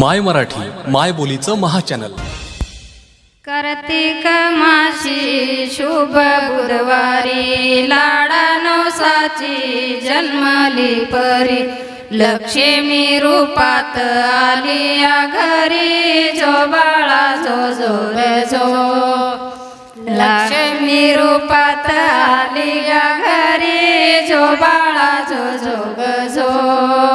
माय मराठी माय बोलीचं महाचॅनल. कार्तिक माशी शुभ बुधवारी लाडा नवसाची जन्मली परी. लक्ष्मी रूपात आली या घरी जो बाळा जो जो जो. लक्ष्मी रूपात आली या घरी जो बाळा जो जो.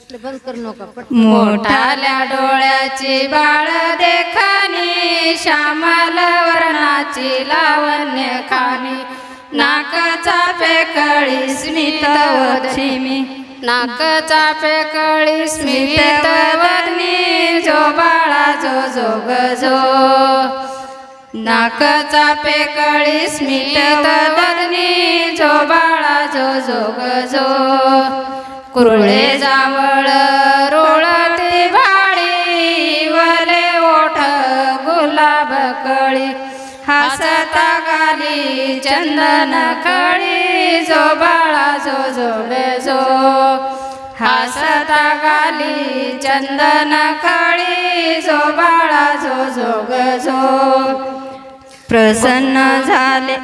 बंद करू नका मोठाल्या डोळ्याची बाळ देखानी श्यामल वर्णाची लावण्य खाणी. नाकाचा पेकळी स्मित वदनी नाकचा पेकळी स्मित वर्णी जो बाळा जो जोग जो. नाकचा पेकळी स्मित वर्णी जो बाळा जो जो जो. कुरळे जावळ रोळते भाडी वले ओठ गुलाब कळी. हसता गाली चंदन कळी जो बाळा जो जो बेजो. हसता गाली चंदन कळी जो बाळा जो जो गजो प्रसन्न झाले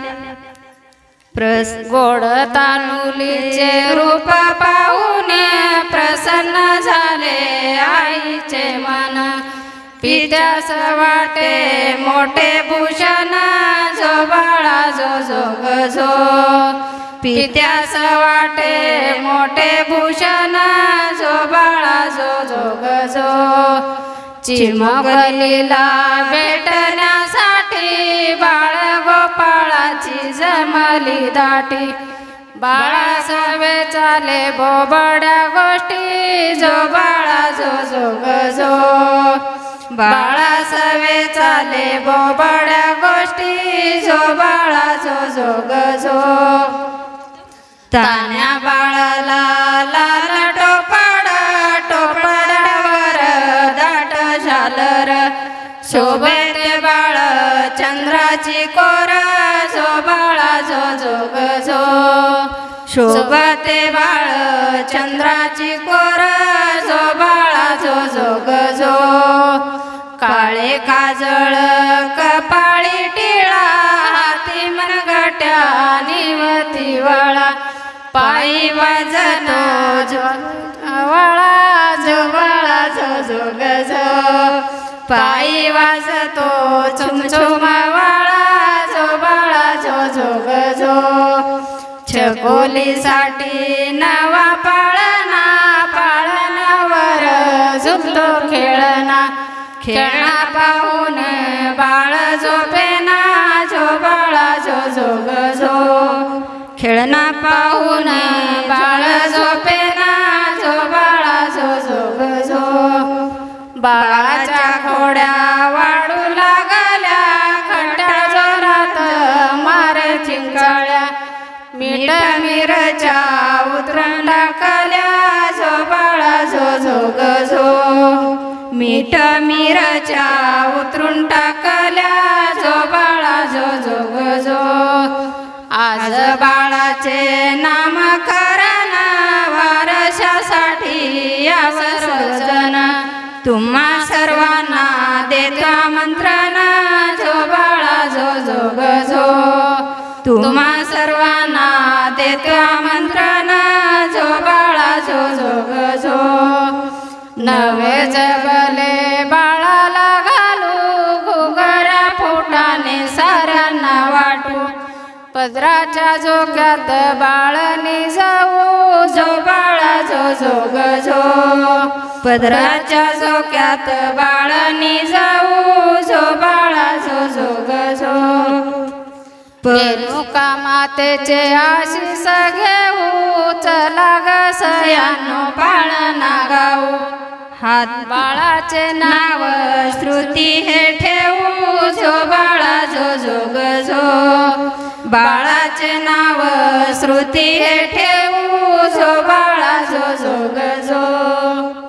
प्रस गोड तानुलीचे रूप पाहून प्रसन्न झाले आईचे मन. पित्यास वाटे मोठे भूषण जो बाळा जो जो जो. पित्यास वाटे मोठे भूषण जो बाळा जो जो ग जो. चिमगलीला भेटण्या गोपाळाची जमली दाटी. बाळा सवे चाले बोबड्या गोष्टी. जो बाळा जो जो. गजो बाळा सवे चाले बोबड्या गोष्टी. जो बाळा जो जो. गजो तान्या बाळाला लाल टोपाडा टोपडावर दाट झालर. शोभे बाळ चंद्राची कोरा. शोभते बाळ चंद्राची कोर जो बाळा जो जो काळे काजळ कपाळी टिळा हाती मनगट्या निवती वळा पायी वाजतो जो वळा जो बाळा जो जो ग पायी वाजतो चुमचुम छकोलीसाठी नवा पाळणा पाळणावर झुकतो खेळणा. खेळणा पाहून बाळ झोपेना जो बाळा जो जो जो. खेळणा पाहून बाळ झोपेना जो बाळा जो जो जो. बाळाच्या घोड्या मिरच्या उतरण टाकल्या जो बाळा जो जो. ग मीठ मिरच्या उतरून टाकल्या जो बाळा जो जो. ग आज बाळाचे नामकरण वारशासाठी या सर्वजण तुम्हा सर्वांना देतो आमंत्रण जो बाळा जो जो. ग तुम्हा सर्वांना देतो आमंत्रण जो बाळा जो जो जो. नवे जगले बाळाला घालू घुगऱ्या फोटाने साऱ्यांना वाटू. पदराच्या झोक्यात बाळने जाऊ जो बाळा जो जो जो. पदराच्या झोक्यात बाळने जाऊ जो बाळा जो जो रेणुका मातेचे आशिष घेऊ चला ग सयानो पाळणा गाऊ हात बाळाचे नाव श्रुती हे ठेवू जो हो बाळा जो जोग जो. बाळाचे नाव श्रुती हे ठेवू जो हो बाळा जो जोग जो.